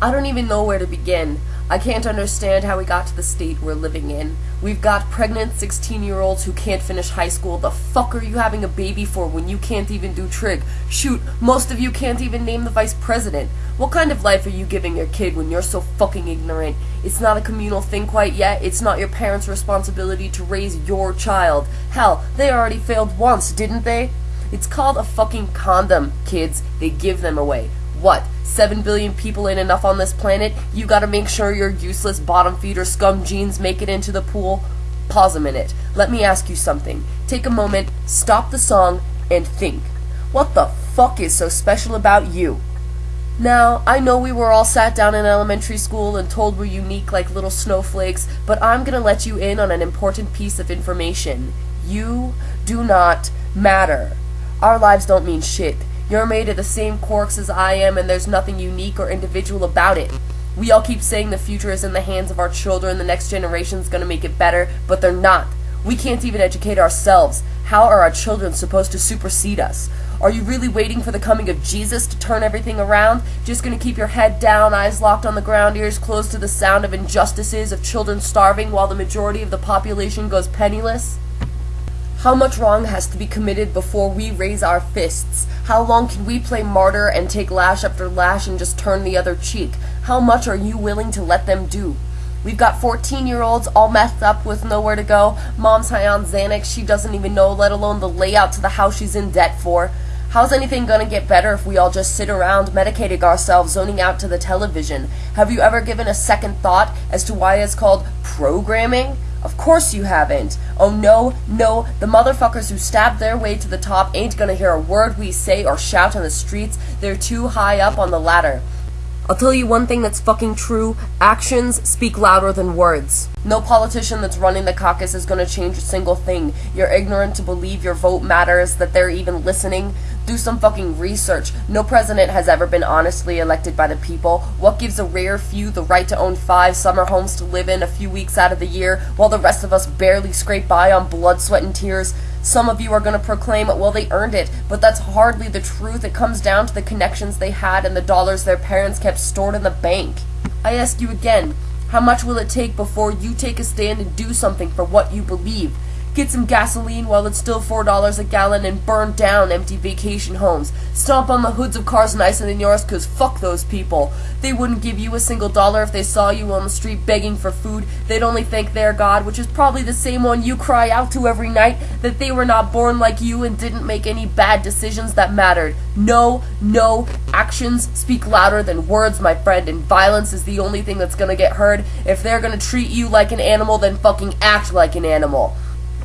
I don't even know where to begin. I can't understand how we got to the state we're living in. We've got pregnant 16 year olds who can't finish high school. The fuck are you having a baby for when you can't even do trig? Shoot, most of you can't even name the vice president. What kind of life are you giving your kid when you're so fucking ignorant? It's not a communal thing quite yet. It's not your parents' responsibility to raise your child. Hell, they already failed once, didn't they? It's called a fucking condom, kids. They give them away. What? 7 billion people ain't enough on this planet? You gotta make sure your useless bottom feeder scum genes make it into the pool? Pause a minute. Let me ask you something. Take a moment, stop the song, and think. What the fuck is so special about you? Now, I know we were all sat down in elementary school and told we're unique like little snowflakes, but I'm gonna let you in on an important piece of information. You do not matter. Our lives don't mean shit. You're made of the same quarks as I am, and there's nothing unique or individual about it. We all keep saying the future is in the hands of our children, the next generation's gonna make it better, but they're not. We can't even educate ourselves. How are our children supposed to supersede us? Are you really waiting for the coming of Jesus to turn everything around? Just gonna keep your head down, eyes locked on the ground, ears closed to the sound of injustices, of children starving while the majority of the population goes penniless? How much wrong has to be committed before we raise our fists? How long can we play martyr and take lash after lash and just turn the other cheek? How much are you willing to let them do? We've got 14 year olds all messed up with nowhere to go. Mom's high on Xanax, she doesn't even know, let alone the layout to the house she's in debt for. How's anything gonna get better if we all just sit around medicating ourselves, zoning out to the television? Have you ever given a second thought as to why it's called programming? Of course you haven't. Oh no, no, the motherfuckers who stabbed their way to the top ain't gonna hear a word we say or shout on the streets. They're too high up on the ladder. I'll tell you one thing that's fucking true. Actions speak louder than words. No politician that's running the caucus is gonna change a single thing. You're ignorant to believe your vote matters, that they're even listening. Do some fucking research. No president has ever been honestly elected by the people. What gives a rare few the right to own five summer homes to live in a few weeks out of the year, while the rest of us barely scrape by on blood, sweat, and tears? Some of you are going to proclaim, well, they earned it, but that's hardly the truth. It comes down to the connections they had and the dollars their parents kept stored in the bank. I ask you again, how much will it take before you take a stand and do something for what you believe? Get some gasoline while it's still $4 a gallon and burn down empty vacation homes. Stomp on the hoods of cars nicer than yours cause fuck those people. They wouldn't give you a single dollar if they saw you on the street begging for food. They'd only thank their God, which is probably the same one you cry out to every night, that they were not born like you and didn't make any bad decisions that mattered. No, no, actions speak louder than words, my friend, and violence is the only thing that's gonna get heard. If they're gonna treat you like an animal, then fucking act like an animal.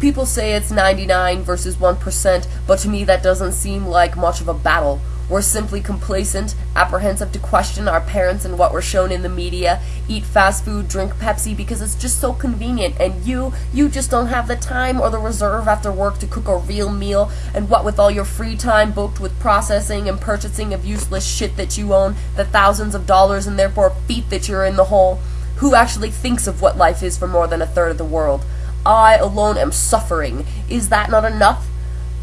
People say it's 99 versus 1%, but to me that doesn't seem like much of a battle. We're simply complacent, apprehensive to question our parents and what we're shown in the media, eat fast food, drink Pepsi because it's just so convenient, and you, you just don't have the time or the reserve after work to cook a real meal, and what with all your free time booked with processing and purchasing of useless shit that you own, the thousands of dollars and therefore feet that you're in the hole, who actually thinks of what life is for more than a third of the world? I alone am suffering. Is that not enough?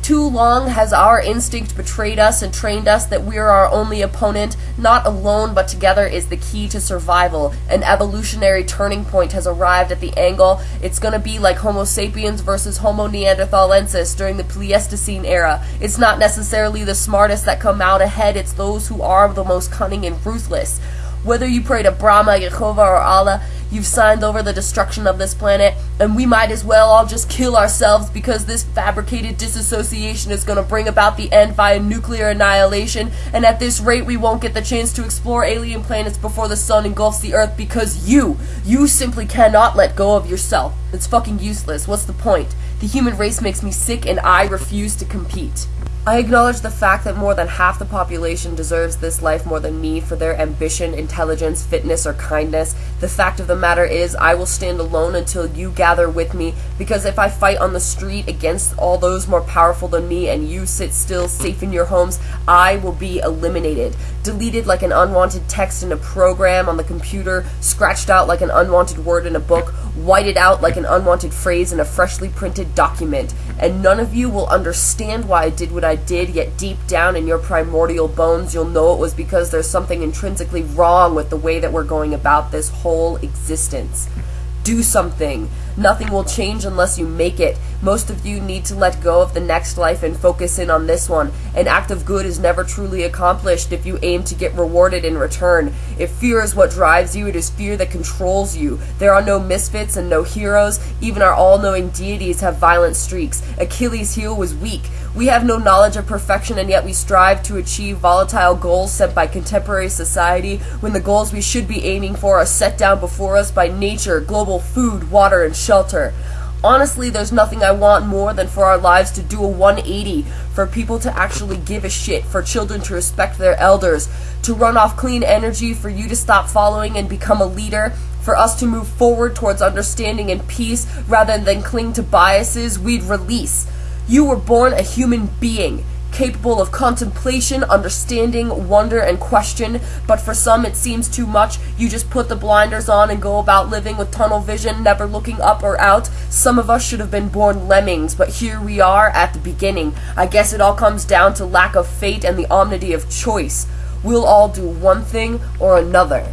Too long has our instinct betrayed us and trained us that we're our only opponent. Not alone, but together is the key to survival. An evolutionary turning point has arrived at the angle. It's gonna be like Homo sapiens versus Homo neanderthalensis during the Pleistocene era. It's not necessarily the smartest that come out ahead, it's those who are the most cunning and ruthless. Whether you pray to Brahma, Jehovah, or Allah, You've signed over the destruction of this planet, and we might as well all just kill ourselves because this fabricated disassociation is going to bring about the end via nuclear annihilation, and at this rate we won't get the chance to explore alien planets before the sun engulfs the Earth because you, you simply cannot let go of yourself. It's fucking useless. What's the point? The human race makes me sick and I refuse to compete. I acknowledge the fact that more than half the population deserves this life more than me for their ambition, intelligence, fitness, or kindness. The fact of the matter is, I will stand alone until you gather with me, because if I fight on the street against all those more powerful than me and you sit still, safe in your homes, I will be eliminated. Deleted like an unwanted text in a program on the computer, scratched out like an unwanted word in a book, whited out like an unwanted phrase in a freshly printed document. And none of you will understand why I did what I did, yet deep down in your primordial bones, you'll know it was because there's something intrinsically wrong with the way that we're going about this whole existence. Do something. Nothing will change unless you make it. Most of you need to let go of the next life and focus in on this one. An act of good is never truly accomplished if you aim to get rewarded in return. If fear is what drives you, it is fear that controls you. There are no misfits and no heroes. Even our all knowing deities have violent streaks. Achilles' heel was weak. We have no knowledge of perfection, and yet we strive to achieve volatile goals set by contemporary society when the goals we should be aiming for are set down before us by nature, global food, water, and shelter. Honestly, there's nothing I want more than for our lives to do a 180, for people to actually give a shit, for children to respect their elders, to run off clean energy, for you to stop following and become a leader, for us to move forward towards understanding and peace rather than cling to biases we'd release. You were born a human being capable of contemplation, understanding, wonder, and question, but for some it seems too much. You just put the blinders on and go about living with tunnel vision, never looking up or out. Some of us should have been born lemmings, but here we are at the beginning. I guess it all comes down to lack of fate and the omnity of choice. We'll all do one thing or another.